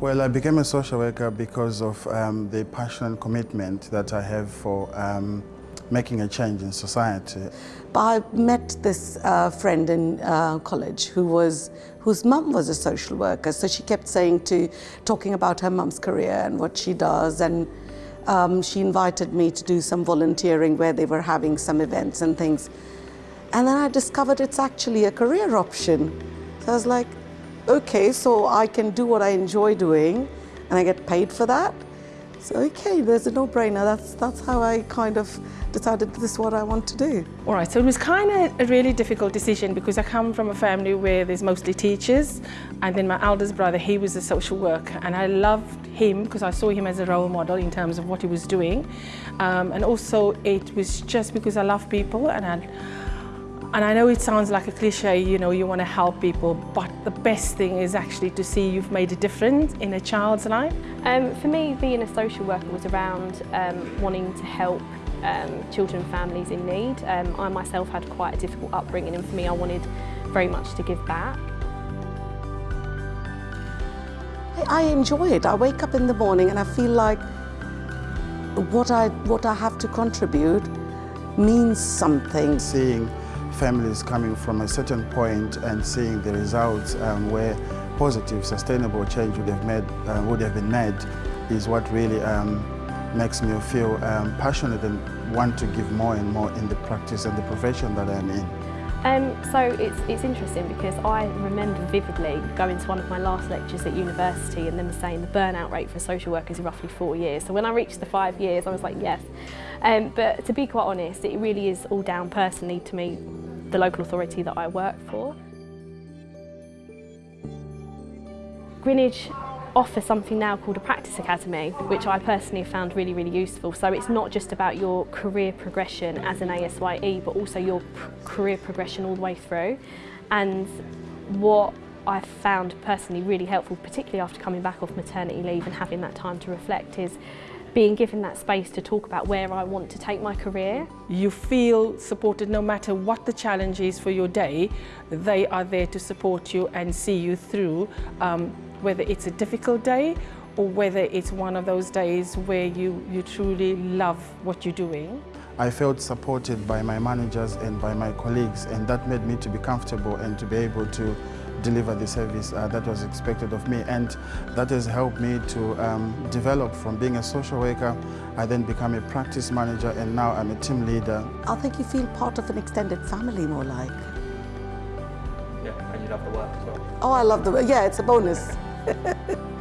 Well, I became a social worker because of um, the passion and commitment that I have for um, making a change in society. I met this uh, friend in uh, college who was, whose mum was a social worker. So she kept saying to, talking about her mum's career and what she does. And um, she invited me to do some volunteering where they were having some events and things. And then I discovered it's actually a career option. So I was like, okay, so I can do what I enjoy doing and I get paid for that. So okay, there's a no-brainer. That's, that's how I kind of decided this is what I want to do. All right, so it was kind of a really difficult decision because I come from a family where there's mostly teachers and then my eldest brother, he was a social worker and I loved him because I saw him as a role model in terms of what he was doing. Um, and also it was just because I love people and I, and I know it sounds like a cliche, you know, you want to help people, but the best thing is actually to see you've made a difference in a child's life. Um, for me, being a social worker was around um, wanting to help um, children and families in need. Um, I myself had quite a difficult upbringing and for me I wanted very much to give back. I enjoy it. I wake up in the morning and I feel like what I, what I have to contribute means something. Seeing families coming from a certain point and seeing the results um, where positive, sustainable change would have, made, uh, would have been made is what really um, makes me feel um, passionate and want to give more and more in the practice and the profession that I'm in. Um, so it's, it's interesting because I remember vividly going to one of my last lectures at university and them saying the burnout rate for social workers is roughly four years. So when I reached the five years, I was like, yes. Um, but to be quite honest, it really is all down personally to me, the local authority that I work for. Greenwich offer something now called a practice academy, which I personally found really, really useful. So it's not just about your career progression as an ASYE, but also your career progression all the way through. And what I found personally really helpful, particularly after coming back off maternity leave and having that time to reflect, is being given that space to talk about where I want to take my career. You feel supported no matter what the challenge is for your day, they are there to support you and see you through um, whether it's a difficult day or whether it's one of those days where you, you truly love what you're doing. I felt supported by my managers and by my colleagues and that made me to be comfortable and to be able to deliver the service uh, that was expected of me and that has helped me to um, develop from being a social worker. I then become a practice manager and now I'm a team leader. I think you feel part of an extended family more like. Yeah, and you love the work as well. Oh, I love the work. Yeah, it's a bonus.